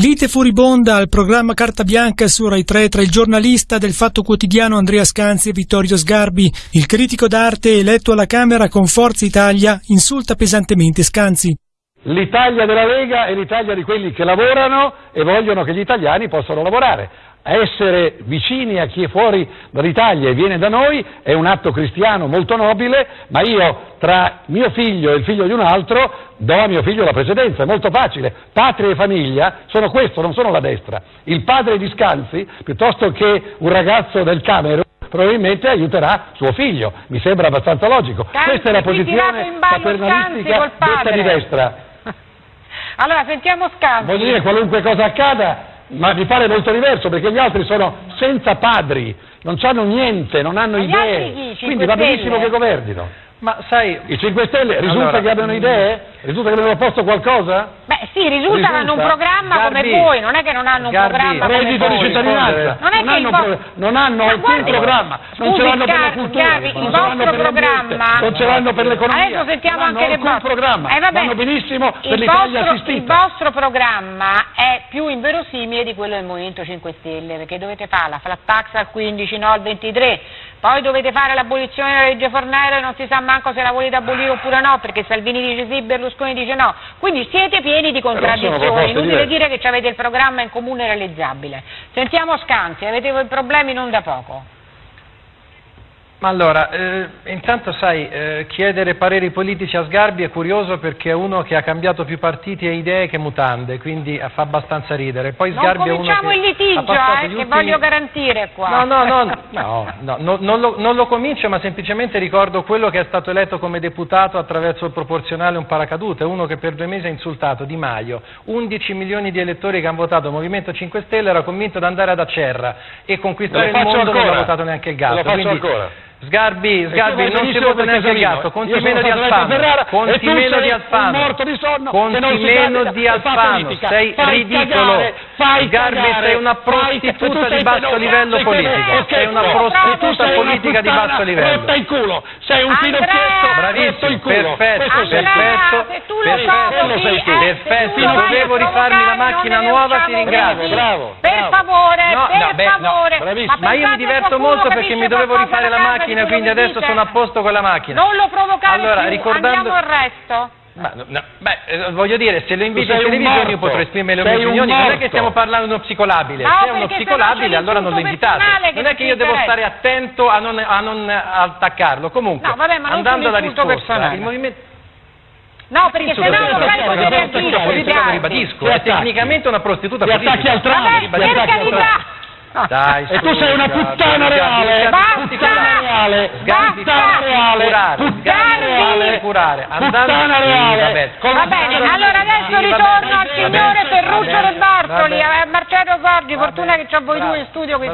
Lite furibonda al programma Carta Bianca su Rai 3 tra il giornalista del Fatto Quotidiano Andrea Scanzi e Vittorio Sgarbi. Il critico d'arte eletto alla Camera con Forza Italia insulta pesantemente Scanzi. L'Italia della Lega è l'Italia di quelli che lavorano e vogliono che gli italiani possano lavorare. Essere vicini a chi è fuori dall'Italia e viene da noi è un atto cristiano molto nobile, ma io tra mio figlio e il figlio di un altro do a mio figlio la precedenza, è molto facile. Patria e famiglia sono questo, non sono la destra. Il padre di Scanzi, piuttosto che un ragazzo del Camerun, probabilmente aiuterà suo figlio, mi sembra abbastanza logico. Scanzi, Questa è la posizione paternalistica detta di destra. Allora, sentiamo Scanzi. Voglio dire, qualunque cosa accada, ma mi pare molto diverso perché gli altri sono senza padri, non hanno niente, non hanno Ma gli idee, altri chi? Cinque quindi va benissimo Stelle? che governino. Ma sai, I 5 Stelle risulta Allora, che abbiano idee? Risulta che abbiano posto qualcosa? Beh, sì, risulta che hanno un programma Sgarbi. come voi, non è che non hanno un Sgarbi. programma come Reddito di cittadinanza, Non è che hanno, pro- non hanno alcun guardi, programma, non ce l'hanno per la cultura, Sgarbi, non il ce l'hanno vostro programma- non ce l'hanno per l'economia, Adesso sentiamo non hanno anche le vostre. programma, Eh, vabbè. vanno benissimo per il l'Italia vostro, assistita. il vostro programma è più inverosimile di quello del Movimento 5 Stelle, perché dovete fare la flat tax al 15, no al 23, poi dovete fare l'abolizione della legge Fornero e non si sa manco se la volete abolire oppure no, perché Salvini dice sì, Berlusconi dice no. Quindi siete pieni di contraddizioni, inutile dire che avete il programma in comune realizzabile. Sentiamo Scanzi, avete problemi non da poco. Ma allora, eh, intanto sai, eh, chiedere pareri politici a Sgarbi è curioso perché è uno che ha cambiato più partiti e idee che mutande, quindi fa abbastanza ridere. Poi Non Sgarbi è uno cominciamo che il litigio, eh, che ultimi- voglio garantire qua. No, no, no, no, no, no, non, lo, non lo comincio, ma semplicemente ricordo quello che è stato eletto come deputato attraverso il proporzionale un paracadute, uno che per due mesi ha insultato Di Maio, 11 milioni di elettori che hanno votato Movimento 5 Stelle, era convinto di andare ad Acerra e conquistare il mondo, non ancora. ha votato neanche il gatto. Lo faccio quindi- ancora. Sgarbi, Sgarbi, non si vota per neanche il gatto, conti meno di Alfano, conti meno di Alfano, conti meno di fa Alfano, sei ridicolo, fai cagare, sei una prostituta tu sei di basso livello sei politico, sei una tu prostituta sei politica di basso livello. rotta in culo, sei un finocchietto Bravissimo, in culo. perfetto, sei. Perfetto, se tu lo perfetto, sei perfetto, dovevo rifarmi la macchina nuova, ti ringrazio. Per favore, per favore. Ma io mi diverto molto perché mi dovevo rifare la macchina, quindi adesso sono a posto con la macchina. Non lo provocare Allora, ricordando- andiamo al resto. Ma, no, no, beh, eh, voglio dire, se lo invito in un televisione io potrò esprimere le mie opinioni, non è che stiamo parlando di uno psicolabile, No, se è uno psicolabile allora non lo invitate, non è che io devo stare attento a non, a non attaccarlo, comunque, No, vabbè, andando alla risposta, personale. il movimento... No, perché se no Insulto non vai personale, a perché poter è una prostituta politica, lo dire. ribadisco, è tecnicamente una prostituta Ti attacchi politica. al tram, Vabbè, ti per attacchi al carità. tram. Dai, E tu sei una puttana reale, Basta! Reale, puttana reale, curare, puttana reale, curare. Puttana reale. Va bene, allora adesso ritorno al signore Ferruccio De Bartoli, a Marcello Sordi, fortuna che c'ho voi due in studio. qui.